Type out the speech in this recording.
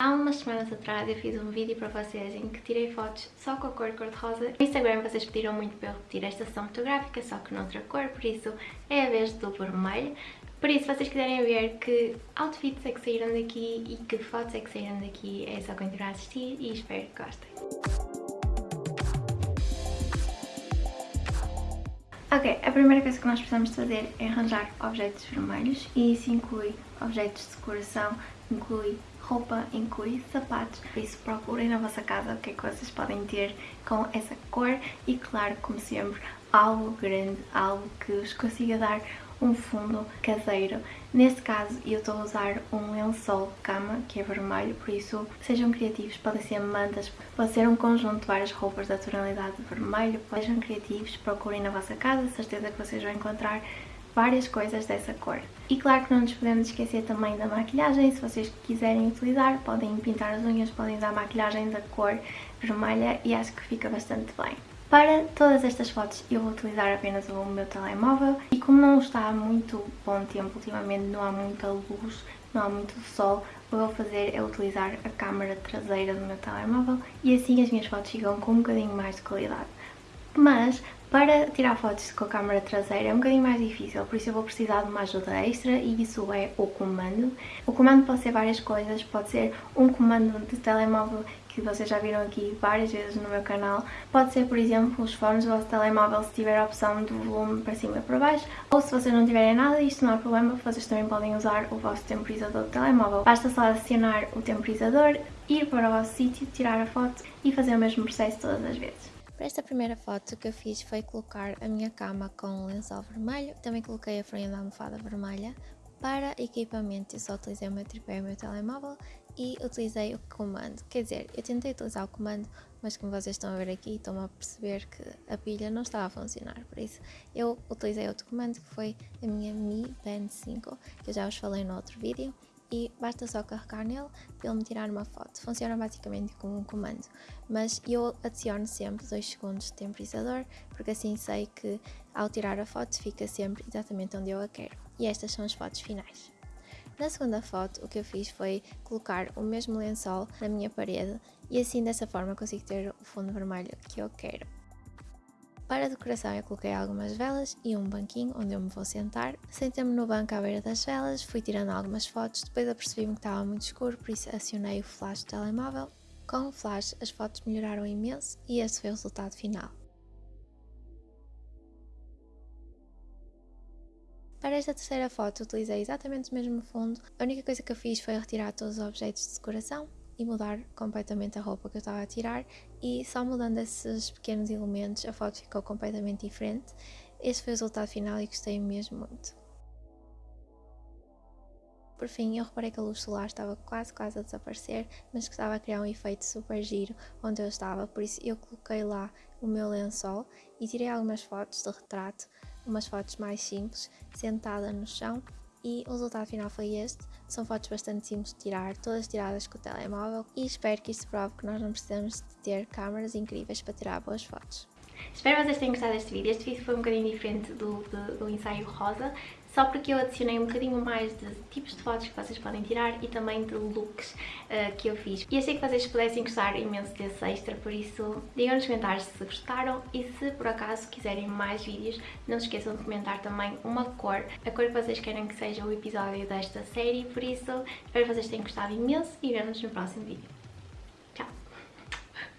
Há umas semanas atrás eu fiz um vídeo para vocês em que tirei fotos só com a cor cor-de-rosa. No Instagram vocês pediram muito para eu repetir esta sessão fotográfica, só que noutra cor, por isso é a vez do vermelho. Por isso, se vocês quiserem ver que outfits é que saíram daqui e que fotos é que saíram daqui, é só continuar a assistir e espero que gostem. Ok, a primeira coisa que nós precisamos fazer é arranjar objetos vermelhos e isso inclui objetos de decoração, inclui roupa, inclui sapatos, por isso procurem na vossa casa o que é que vocês podem ter com essa cor e claro, como sempre, algo grande, algo que vos consiga dar um fundo caseiro. Neste caso eu estou a usar um lençol de cama que é vermelho, por isso sejam criativos, podem ser mantas, pode ser um conjunto de várias roupas da tonalidade de vermelho, sejam criativos, procurem na vossa casa, certeza que vocês vão encontrar várias coisas dessa cor. E claro que não nos podemos esquecer também da maquilhagem, se vocês quiserem utilizar, podem pintar as unhas, podem usar maquilhagem da cor vermelha e acho que fica bastante bem. Para todas estas fotos eu vou utilizar apenas o meu telemóvel e como não está muito bom tempo ultimamente, não há muita luz, não há muito sol, o que eu vou fazer é utilizar a câmera traseira do meu telemóvel e assim as minhas fotos ficam com um bocadinho mais de qualidade. Mas para tirar fotos com a câmera traseira é um bocadinho mais difícil, por isso eu vou precisar de uma ajuda extra e isso é o comando. O comando pode ser várias coisas, pode ser um comando de telemóvel que vocês já viram aqui várias vezes no meu canal. Pode ser, por exemplo, os fones do vosso telemóvel se tiver a opção do volume para cima e para baixo, ou se vocês não tiverem nada, isto não há problema, vocês também podem usar o vosso temporizador do telemóvel. Basta só acionar o temporizador, ir para o vosso sítio, tirar a foto e fazer o mesmo processo todas as vezes. Para esta primeira foto o que eu fiz foi colocar a minha cama com um lençol vermelho, também coloquei a frente da almofada vermelha. Para equipamento eu só utilizei o meu tripé e o meu telemóvel e utilizei o comando. Quer dizer, eu tentei utilizar o comando, mas como vocês estão a ver aqui, estão a perceber que a pilha não estava a funcionar. Por isso, eu utilizei outro comando que foi a minha Mi Band 5, que eu já vos falei no outro vídeo. E basta só carregar nele para ele me tirar uma foto. Funciona basicamente como um comando. Mas eu adiciono sempre 2 segundos de temporizador, porque assim sei que ao tirar a foto fica sempre exatamente onde eu a quero. E estas são as fotos finais. Na segunda foto, o que eu fiz foi colocar o mesmo lençol na minha parede e assim dessa forma consigo ter o fundo vermelho que eu quero. Para a decoração eu coloquei algumas velas e um banquinho onde eu me vou sentar. Sentei-me no banco à beira das velas, fui tirando algumas fotos, depois apercebi-me que estava muito escuro, por isso acionei o flash do telemóvel. Com o flash as fotos melhoraram imenso e esse foi o resultado final. Para esta terceira foto utilizei exatamente o mesmo fundo, a única coisa que eu fiz foi retirar todos os objetos de decoração e mudar completamente a roupa que eu estava a tirar e só mudando esses pequenos elementos a foto ficou completamente diferente. Este foi o resultado final e gostei mesmo muito. Por fim, eu reparei que a luz solar estava quase quase a desaparecer, mas que estava a criar um efeito super giro onde eu estava, por isso eu coloquei lá o meu lençol e tirei algumas fotos de retrato umas fotos mais simples, sentada no chão e o resultado final foi este. São fotos bastante simples de tirar, todas tiradas com o telemóvel e espero que isto prove que nós não precisamos de ter câmaras incríveis para tirar boas fotos. Espero que vocês tenham gostado deste vídeo. Este vídeo foi um bocadinho diferente do, do, do ensaio rosa, só porque eu adicionei um bocadinho mais de tipos de fotos que vocês podem tirar e também de looks uh, que eu fiz. E achei que vocês pudessem gostar imenso desse extra, por isso digam nos comentários se gostaram e se por acaso quiserem mais vídeos, não se esqueçam de comentar também uma cor, a cor que vocês querem que seja o episódio desta série, por isso espero que vocês tenham gostado imenso e vemos no próximo vídeo.